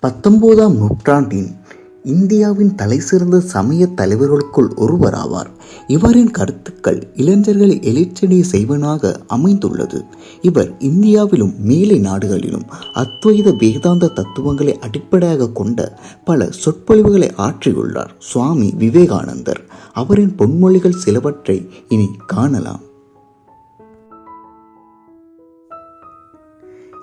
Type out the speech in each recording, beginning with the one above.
பத்தொன்பதாம் நூற்றாண்டின் இந்தியாவின் தலைசிறந்த சமய தலைவர்களுக்குள் ஒருவராவார். இவரின் கருத்துக்கள் இளைஞர்களை எழுச்சடி செய்வனாக அமைந்துள்ளது. இவர் இந்தியாவிலும் மேலை நாடுகளிலும் அத்வைத வேதாந்த தத்துவங்களை அடிப்படையாக கொண்ட பல சொற்பொழிவுகளை ஆற்றியுள்ளார். சுவாமி விவேகானந்தர். அவரின் பொன்மொழிகள் சிலவற்றை இனி காணலாம்.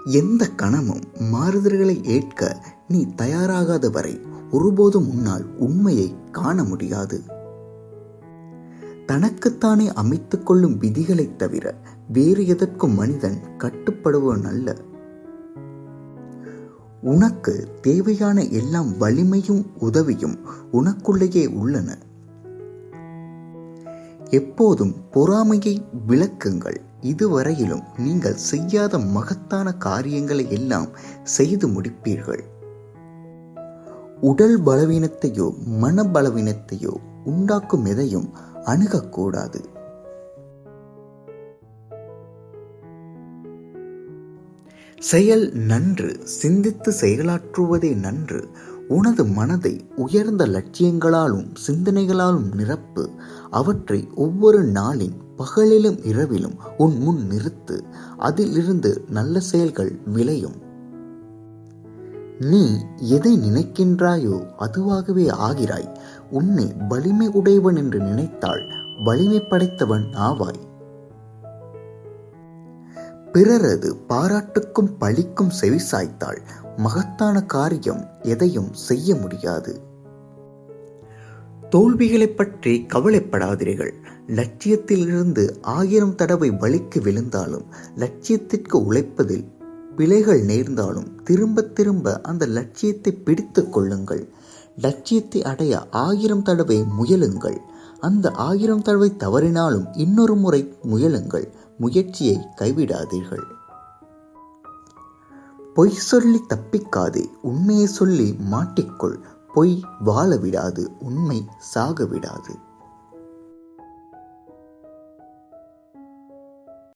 எந்த கணமும் மாறுதல்களை ஏற்க நீ தயாராகாத வரை ஒருபோதும் உன்னால் உண்மையை காண முடியாது. தனக்குத்தானே அமைத்துக் கொள்ளும் விதிகளைத் தவிர வேறு எதற்கும் மனிதன் கட்டுப்படுவன் அல்ல உனக்கு தேவையான எல்லாம் வலிமையும் உதவியும் உனக்குள்ளேயே உள்ளன. எப்போதும் பொறாமையை விளக்குங்கள். இதுவரையிலும் நீங்கள் செய்யாத மகத்தான காரியங்களை எல்லாம் செய்து முடிப்பீர்கள். உடல் பலவீனத்தையோ மன பலவீனத்தையோ உண்டாக்கும் எதையும் அணுகக்கூடாது. செயல் நன்று சிந்தித்து செயலாற்றுவதே நன்று. உனது மனதை உயர்ந்த லட்சியங்களாலும் சிந்தனைகளாலும் நிரப்பு. அவற்றை ஒவ்வொரு நாளின் பகலிலும் இரவிலும் உன் முன் நிறுத்து. அதிலிருந்து நல்ல செயல்கள் விளையும். நீ எதை நினைக்கின்றாயோ அதுவாகவே ஆகிறாய். உன்னை வலிமை உடையவன் என்று நினைத்தால் வலிமை படைத்தவன் ஆவாய். பிறரது பாராட்டுக்கும் பழிக்கும் செவி சாய்த்தால் மகத்தான காரியம் எதையும் செய்ய முடியாது. தோல்விகளை பற்றி கவலைப்படாதீர்கள். லட்சியத்திலிருந்து ஆயிரம் தடவை வலிக்கு விழுந்தாலும் லட்சியத்திற்கு உழைப்பதில் பிழைகள் நேர்ந்தாலும் திரும்ப திரும்ப அந்த லட்சியத்தை பிடித்து கொள்ளுங்கள். லட்சியத்தை அடைய ஆயிரம் தடவை முயலுங்கள். அந்த ஆயிரம் தடவை தவறினாலும் இன்னொரு முறை முயலுங்கள். முயற்சியை கைவிடாதீர்கள். பொய் சொல்லி தப்பிக்காது உண்மையை சொல்லி மாட்டிக்கொள். பொய் வாழ விடாது உண்மை சாக விடாது